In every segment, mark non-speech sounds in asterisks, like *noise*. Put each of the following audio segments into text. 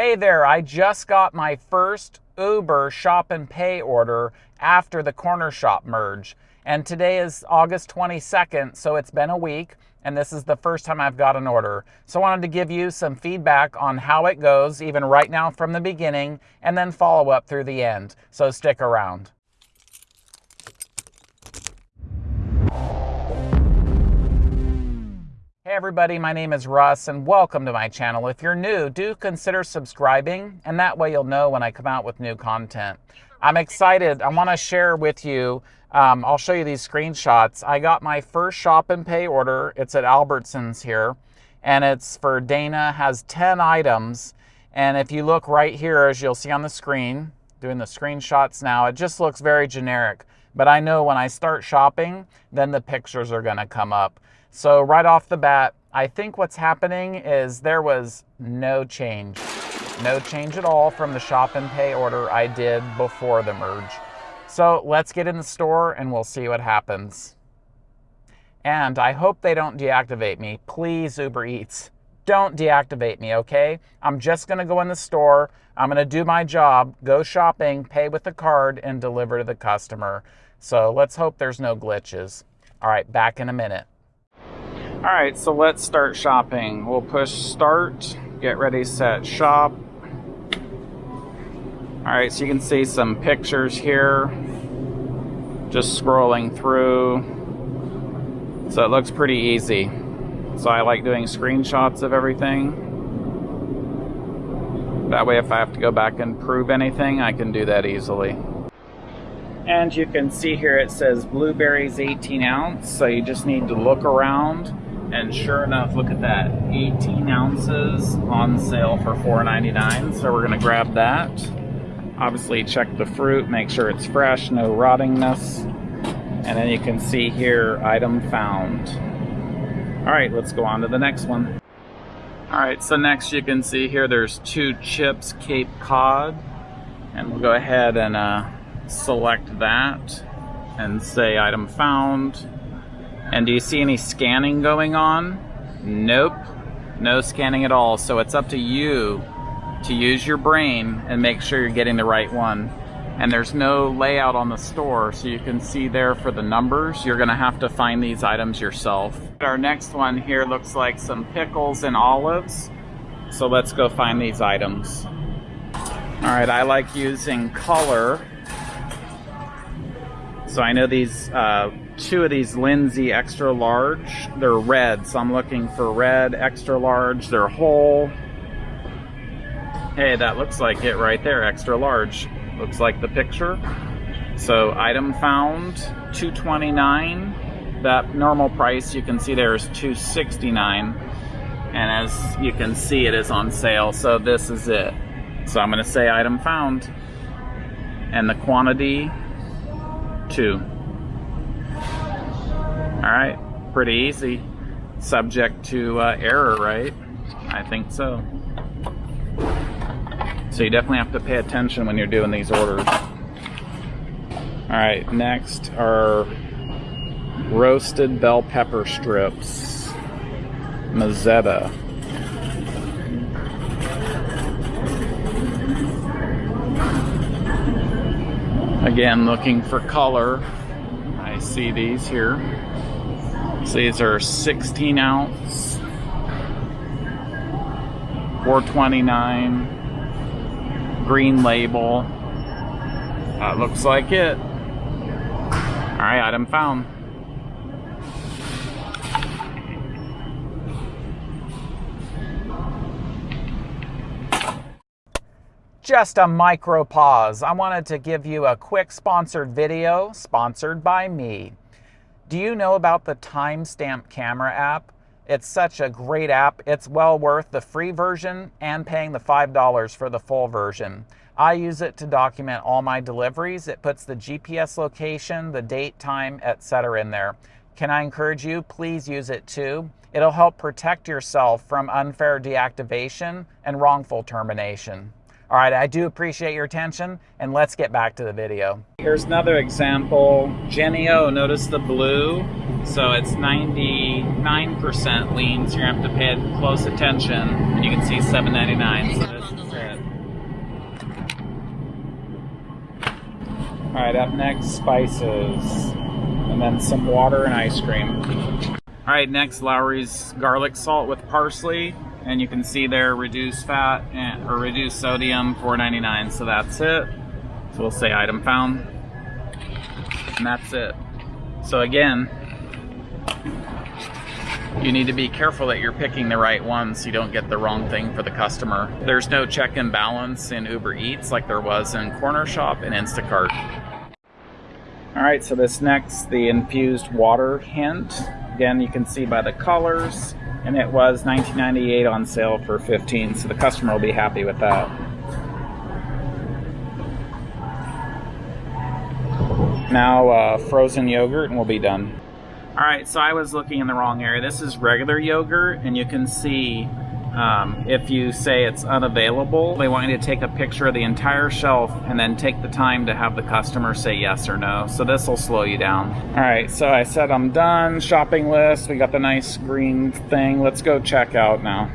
Hey there, I just got my first Uber shop and pay order after the corner shop merge. And today is August 22nd, so it's been a week, and this is the first time I've got an order. So I wanted to give you some feedback on how it goes, even right now from the beginning, and then follow up through the end. So stick around. Everybody, my name is Russ and welcome to my channel. If you're new, do consider subscribing and that way you'll know when I come out with new content. I'm excited. I want to share with you, um, I'll show you these screenshots. I got my first shop and pay order. It's at Albertsons here and it's for Dana, has 10 items. And if you look right here, as you'll see on the screen, doing the screenshots now, it just looks very generic. But I know when I start shopping, then the pictures are gonna come up. So right off the bat, I think what's happening is there was no change. No change at all from the shop and pay order I did before the merge. So let's get in the store and we'll see what happens. And I hope they don't deactivate me. Please, Uber Eats, don't deactivate me, okay? I'm just gonna go in the store, I'm gonna do my job, go shopping, pay with the card, and deliver to the customer. So let's hope there's no glitches. All right, back in a minute. All right, so let's start shopping. We'll push start, get ready, set, shop. All right, so you can see some pictures here. Just scrolling through. So it looks pretty easy. So I like doing screenshots of everything. That way if I have to go back and prove anything, I can do that easily. And you can see here it says blueberries 18 ounce, so you just need to look around and sure enough, look at that. 18 ounces on sale for $4.99. So we're gonna grab that. Obviously check the fruit, make sure it's fresh, no rottingness. And then you can see here, item found. All right, let's go on to the next one. All right, so next you can see here there's two chips Cape Cod. And we'll go ahead and uh, select that and say item found. And do you see any scanning going on? Nope, no scanning at all. So it's up to you to use your brain and make sure you're getting the right one. And there's no layout on the store, so you can see there for the numbers. You're gonna have to find these items yourself. Our next one here looks like some pickles and olives. So let's go find these items. All right, I like using color. So I know these uh, two of these Lindsay extra large. They're red, so I'm looking for red extra large. They're whole. Hey, that looks like it right there, extra large. Looks like the picture. So item found, 229. That normal price you can see there is 269. And as you can see, it is on sale, so this is it. So I'm gonna say item found. And the quantity, two. All right, pretty easy. Subject to uh, error, right? I think so. So you definitely have to pay attention when you're doing these orders. All right, next are roasted bell pepper strips. Mezzetta. Again, looking for color. I see these here. So these are 16 ounce, 429, green label. That looks like it. All right, item found. Just a micro pause. I wanted to give you a quick sponsored video, sponsored by me. Do you know about the Timestamp Camera app? It's such a great app. It's well worth the free version and paying the $5 for the full version. I use it to document all my deliveries. It puts the GPS location, the date, time, etc. in there. Can I encourage you? Please use it too. It'll help protect yourself from unfair deactivation and wrongful termination. All right, I do appreciate your attention and let's get back to the video. Here's another example, Jennie-O, notice the blue. So it's 99% lean, so you're gonna have to pay close attention. And you can see 7.99, so this is it. All right, up next, spices. And then some water and ice cream. All right, next, Lawry's garlic salt with parsley. And you can see there, reduced fat and, or reduced sodium, $4.99. So that's it. So we'll say item found. And that's it. So again, you need to be careful that you're picking the right one so you don't get the wrong thing for the customer. There's no check and balance in Uber Eats like there was in Corner Shop and Instacart. All right, so this next, the infused water hint. Again, you can see by the colors, and it was 19.98 on sale for 15, so the customer will be happy with that. Now uh, frozen yogurt and we'll be done. All right, so I was looking in the wrong area. This is regular yogurt, and you can see um, if you say it's unavailable, they want you to take a picture of the entire shelf and then take the time to have the customer say yes or no. So this will slow you down. All right, so I said I'm done. Shopping list, we got the nice green thing. Let's go check out now.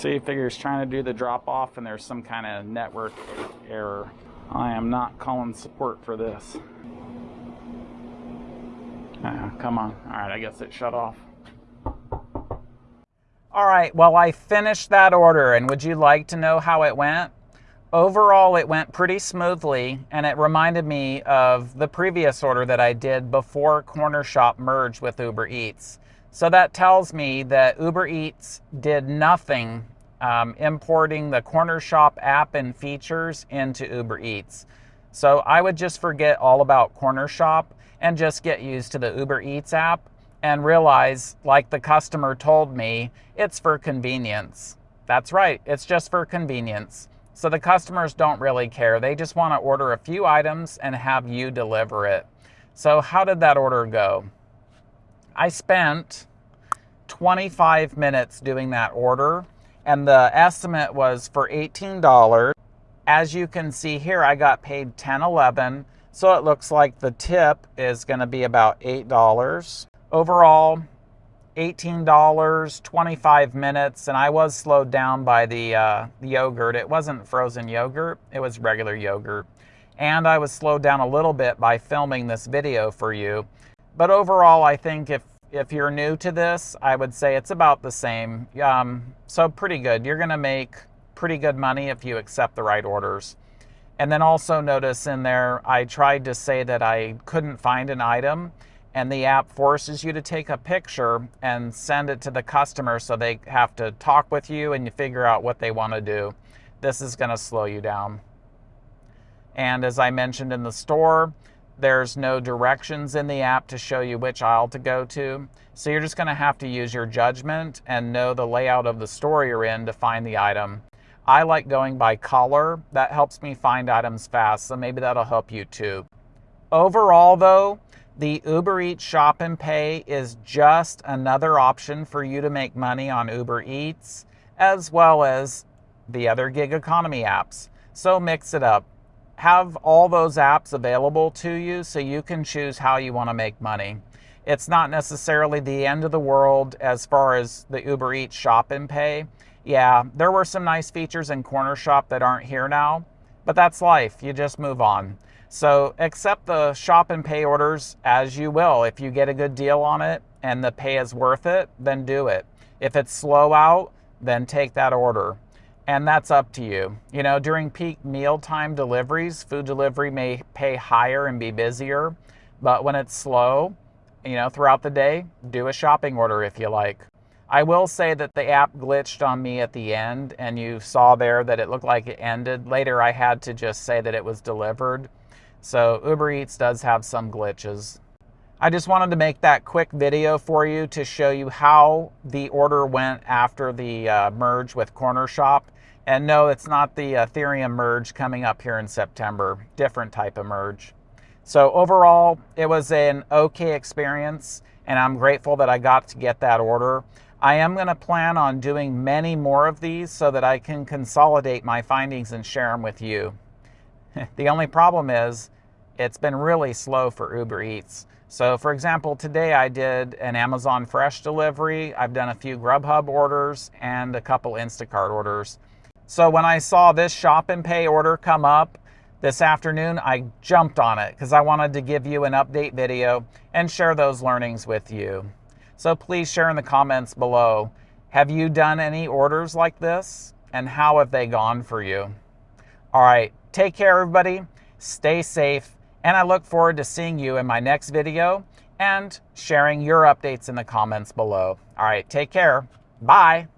See, figures trying to do the drop off and there's some kind of network error. I am not calling support for this. Uh, come on. All right, I guess it shut off. All right, well, I finished that order, and would you like to know how it went? Overall, it went pretty smoothly, and it reminded me of the previous order that I did before Corner Shop merged with Uber Eats. So that tells me that Uber Eats did nothing um, importing the Corner Shop app and features into Uber Eats. So I would just forget all about Corner Shop and just get used to the Uber Eats app and realize, like the customer told me, it's for convenience. That's right, it's just for convenience. So the customers don't really care. They just want to order a few items and have you deliver it. So, how did that order go? I spent 25 minutes doing that order, and the estimate was for $18. As you can see here, I got paid 10 11 so it looks like the tip is going to be about $8. Overall, $18, 25 minutes, and I was slowed down by the, uh, the yogurt. It wasn't frozen yogurt, it was regular yogurt. And I was slowed down a little bit by filming this video for you. But overall, I think if if you're new to this, I would say it's about the same. Um, so pretty good. You're going to make pretty good money if you accept the right orders. And then also notice in there, I tried to say that I couldn't find an item and the app forces you to take a picture and send it to the customer so they have to talk with you and you figure out what they want to do. This is going to slow you down. And as I mentioned in the store, there's no directions in the app to show you which aisle to go to. So you're just going to have to use your judgment and know the layout of the store you're in to find the item. I like going by color. That helps me find items fast, so maybe that'll help you too. Overall, though, the Uber Eats Shop and Pay is just another option for you to make money on Uber Eats, as well as the other gig economy apps. So mix it up have all those apps available to you so you can choose how you want to make money. It's not necessarily the end of the world as far as the Uber Eats shop and pay. Yeah, there were some nice features in Corner Shop that aren't here now, but that's life. You just move on. So accept the shop and pay orders as you will. If you get a good deal on it and the pay is worth it, then do it. If it's slow out, then take that order and that's up to you. You know, during peak mealtime deliveries, food delivery may pay higher and be busier, but when it's slow, you know, throughout the day, do a shopping order if you like. I will say that the app glitched on me at the end, and you saw there that it looked like it ended. Later, I had to just say that it was delivered. So Uber Eats does have some glitches. I just wanted to make that quick video for you to show you how the order went after the uh, merge with Cornershop. And no, it's not the Ethereum merge coming up here in September, different type of merge. So overall, it was an okay experience, and I'm grateful that I got to get that order. I am going to plan on doing many more of these so that I can consolidate my findings and share them with you. *laughs* the only problem is it's been really slow for Uber Eats. So for example, today I did an Amazon Fresh delivery. I've done a few Grubhub orders and a couple Instacart orders. So when I saw this shop and pay order come up this afternoon, I jumped on it because I wanted to give you an update video and share those learnings with you. So please share in the comments below. Have you done any orders like this? And how have they gone for you? All right, take care, everybody. Stay safe. And I look forward to seeing you in my next video and sharing your updates in the comments below. All right, take care. Bye.